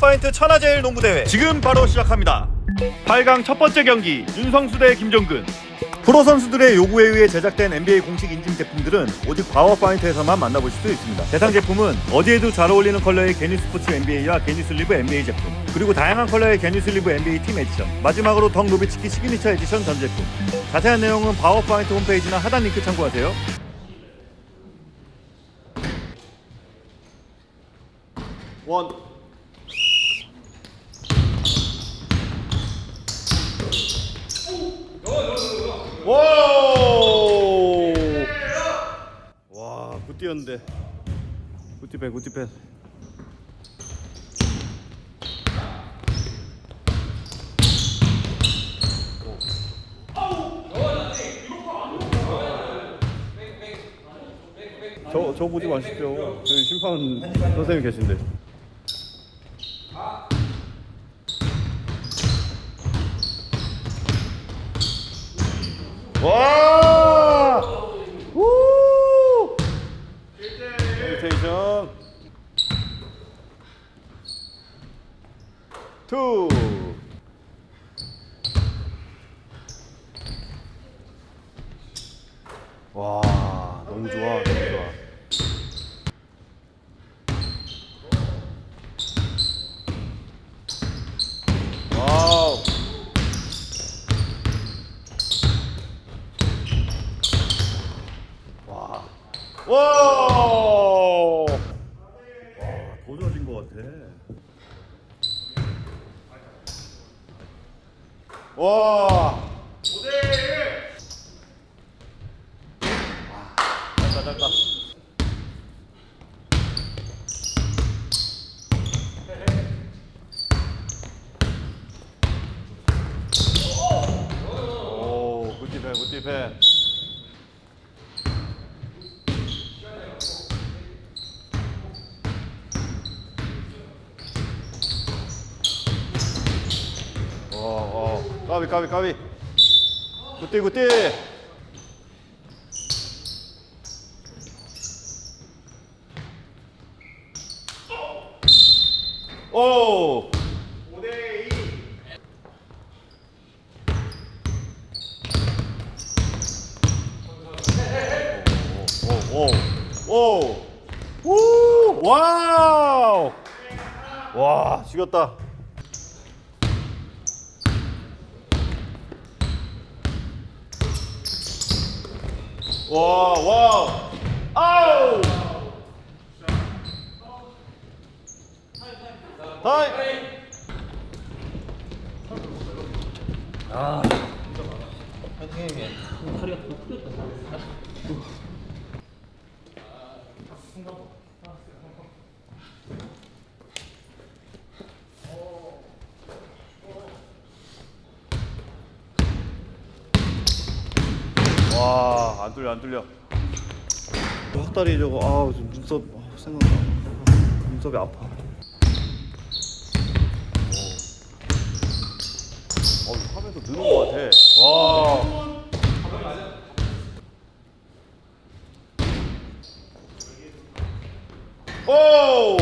바우어파인트 천하제일 농구대회. 지금 바로 시작합니다. 8강 첫 번째 경기 윤성수 대 김종근. 프로 선수들의 요구에 의해 제작된 NBA 공식 인증 제품들은 오직 바우어파인트에서만 만나보실 수 있습니다. 대상 제품은 어디에도 잘 어울리는 컬러의 knee support NBA와 knee sleeve NBA 제품 그리고 다양한 컬러의 knee sleeve NBA team edition 마지막으로 덕 노비츠키 signature edition 전 제품. 자세한 내용은 바우어파인트 홈페이지나 하단 링크 참고하세요. 원 와, 굿디였는데. 굿디펜, 굿디펜. 저, 저 보지 마십시오. 저기 심판 선생님 계신데. 와! 우! 로테이션. 투. 와, 너무 좋아, 너무 좋아. 와. 와, 더 좋아진 것 같아. 와. 5대1. 짧다, 짧다. 오, 굿디펜. 어, 어, 까비, 까비, 까비. 굿띠, 굿띠. 오. 오, 오, 오, 오, 와우, 와, 죽였다. 와, 와우, 아우. 타임. 와, 안 뚫려, 안 뚫려. 헛다리 저거, 아, 좀 눈썹 아, 생각나. 눈썹이 아파. 어, 하면서 느는 것 같아. 와. 오!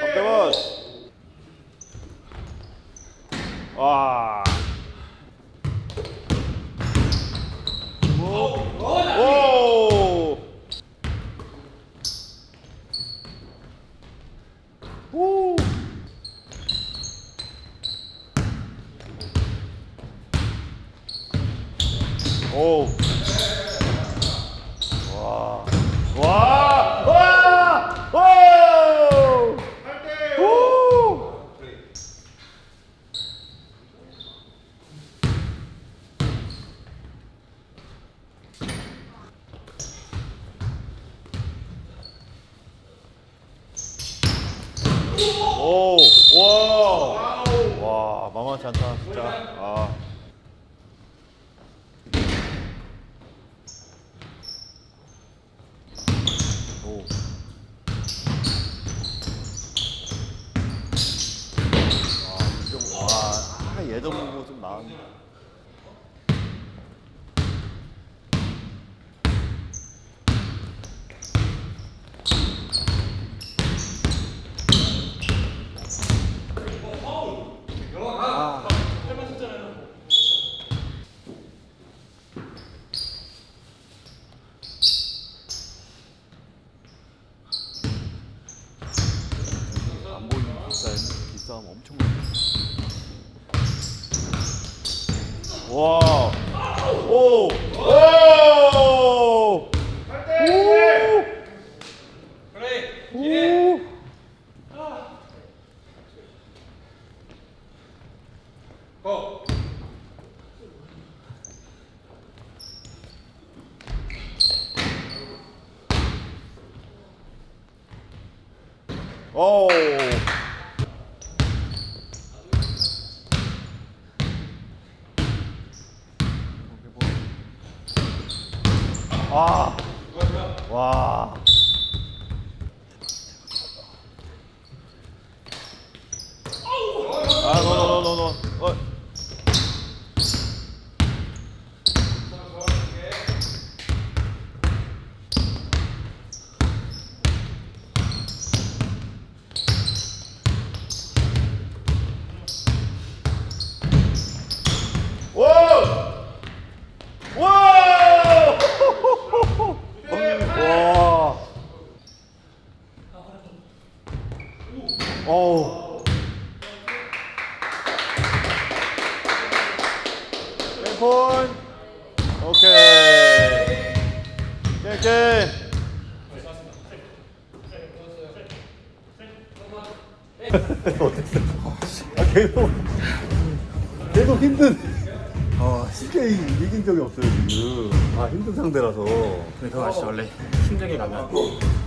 박대만. 와. 오! 오! 오. 와. 와! 와! 오! 오! 오! 와! 와, 만만치 않다, 진짜. 아. 오. 와, 좀, 와, 아, 예전 보고 좀 나았네. 이 싸움 엄청 와. 오. 오. 오. 오. 아. 와. 아, 노노노노노. 어. 와! 와! 와! 어우. 왼폰. 오케이. 오케이. 아, 계속. 계속 힘든. 아 쉽게 이- 이긴 적이 없어요 지금. 아 힘든 상대라서. 그래서 아시죠? 원래 힘들게 가면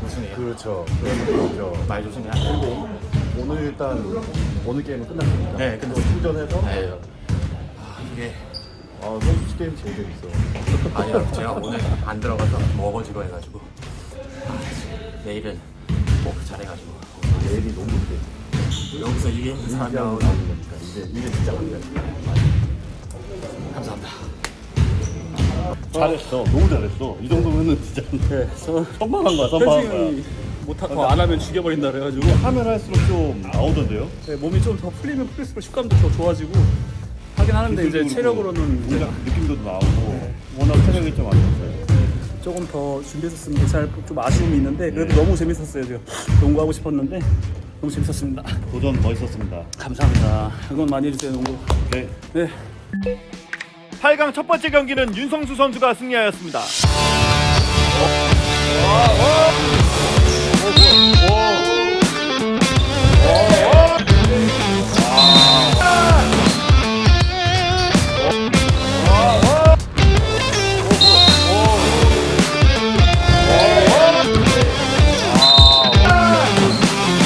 우승해요. 그렇죠. 그런 느낌이죠. 말 조심해야 그리고 오늘 일단 오늘 게임은 끝났으니까 네, 또 끝났습니다. 충전해서? 네. 아 이게 아 선수 게임 제일 재밌어. 아니요 제가 오늘 안 들어가서 먹어지고 해가지고. 아, 내일은 꼭 잘해가지고. 내일이 너무 힘들어. 여기서 이기는 이기하고 사람 나오는 거니까. 이제 이게 진짜 안 돼. 감사합니다. 잘했어. 너무 잘했어. 이 정도면은 진짜 네, 저 선방한 거야 선방한 거야 못하고 안 하면 죽여버린다 그래가지고 하면 할수록 좀 나오던데요? 네, 몸이 좀 더 풀리면 풀릴수록 식감도 더 좋아지고 하긴 하는데 이제 체력으로는 이제 느낌도 나오고 워낙 체력이 좀 안 좋았어요. 조금 더 준비했었으면 잘좀 아쉬움이 있는데 그래도 너무 재밌었어요 지금 농구하고 싶었는데 너무 재밌었습니다. 도전 멋있었습니다. 감사합니다. 응원 많이 해주세요 농구. 네. 네. 8강 첫 번째 경기는 윤성수 선수가 승리하였습니다. 어? 我我